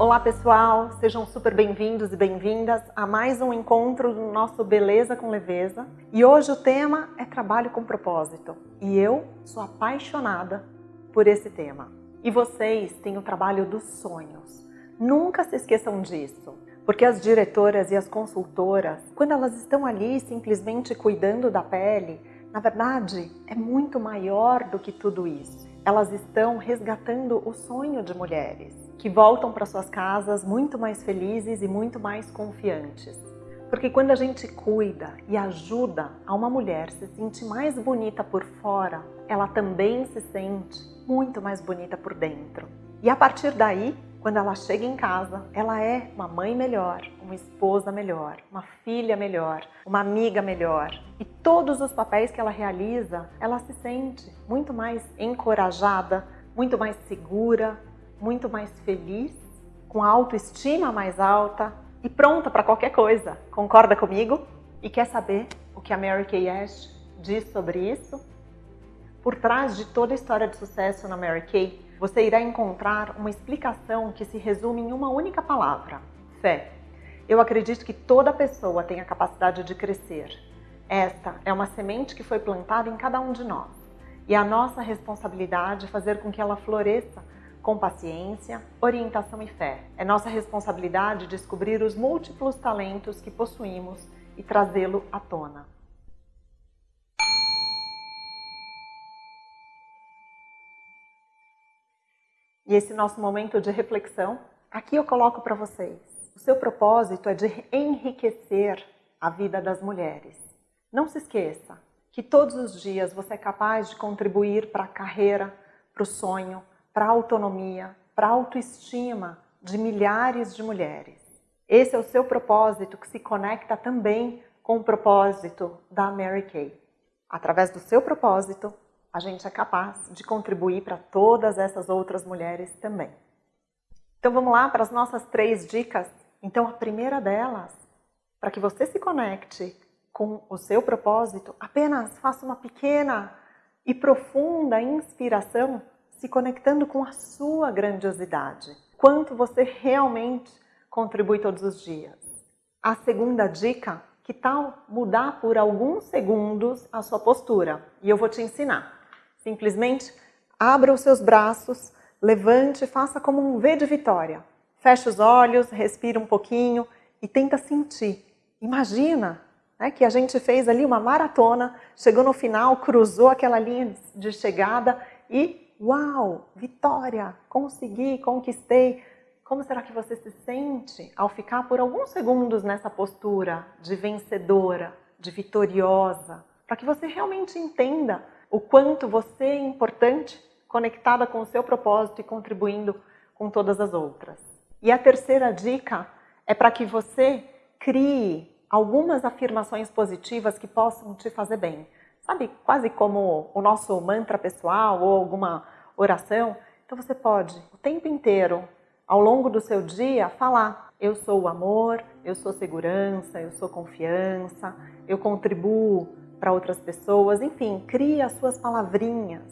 Olá pessoal, sejam super bem-vindos e bem-vindas a mais um encontro do nosso Beleza com Leveza. E hoje o tema é trabalho com propósito. E eu sou apaixonada por esse tema. E vocês têm o trabalho dos sonhos. Nunca se esqueçam disso. Porque as diretoras e as consultoras, quando elas estão ali simplesmente cuidando da pele, na verdade é muito maior do que tudo isso. Elas estão resgatando o sonho de mulheres que voltam para suas casas muito mais felizes e muito mais confiantes. Porque quando a gente cuida e ajuda a uma mulher se sentir mais bonita por fora, ela também se sente muito mais bonita por dentro. E a partir daí, quando ela chega em casa, ela é uma mãe melhor, uma esposa melhor, uma filha melhor, uma amiga melhor. E todos os papéis que ela realiza, ela se sente muito mais encorajada, muito mais segura, muito mais feliz, com a autoestima mais alta e pronta para qualquer coisa. Concorda comigo? E quer saber o que a Mary Kay Ash diz sobre isso? Por trás de toda a história de sucesso na Mary Kay, você irá encontrar uma explicação que se resume em uma única palavra, fé. Eu acredito que toda pessoa tem a capacidade de crescer. Esta é uma semente que foi plantada em cada um de nós. E é a nossa responsabilidade fazer com que ela floresça com paciência, orientação e fé. É nossa responsabilidade descobrir os múltiplos talentos que possuímos e trazê-lo à tona. E esse nosso momento de reflexão, aqui eu coloco para vocês. O seu propósito é de enriquecer a vida das mulheres. Não se esqueça que todos os dias você é capaz de contribuir para a carreira, para o sonho, para a autonomia, para a autoestima de milhares de mulheres. Esse é o seu propósito que se conecta também com o propósito da Mary Kay. Através do seu propósito, a gente é capaz de contribuir para todas essas outras mulheres também. Então vamos lá para as nossas três dicas. Então a primeira delas, para que você se conecte com o seu propósito, apenas faça uma pequena e profunda inspiração se conectando com a sua grandiosidade. Quanto você realmente contribui todos os dias. A segunda dica, que tal mudar por alguns segundos a sua postura? E eu vou te ensinar. Simplesmente abra os seus braços, levante, faça como um V de vitória. Feche os olhos, respira um pouquinho e tenta sentir. Imagina né, que a gente fez ali uma maratona, chegou no final, cruzou aquela linha de chegada e Uau, vitória, consegui, conquistei. Como será que você se sente ao ficar por alguns segundos nessa postura de vencedora, de vitoriosa? Para que você realmente entenda o quanto você é importante, conectada com o seu propósito e contribuindo com todas as outras. E a terceira dica é para que você crie algumas afirmações positivas que possam te fazer bem sabe, quase como o nosso mantra pessoal ou alguma oração. Então você pode, o tempo inteiro, ao longo do seu dia, falar eu sou o amor, eu sou segurança, eu sou confiança, eu contribuo para outras pessoas, enfim, crie as suas palavrinhas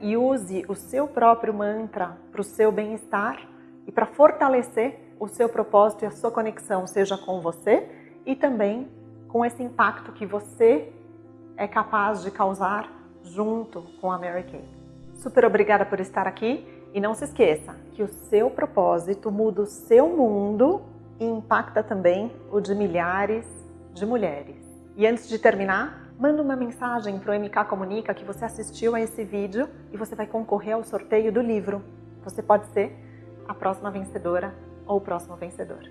e use o seu próprio mantra para o seu bem-estar e para fortalecer o seu propósito e a sua conexão, seja com você e também com esse impacto que você é capaz de causar junto com a Mary Kay. Super obrigada por estar aqui e não se esqueça que o seu propósito muda o seu mundo e impacta também o de milhares de mulheres. E antes de terminar, manda uma mensagem para o MK Comunica que você assistiu a esse vídeo e você vai concorrer ao sorteio do livro. Você pode ser a próxima vencedora ou o próximo vencedor.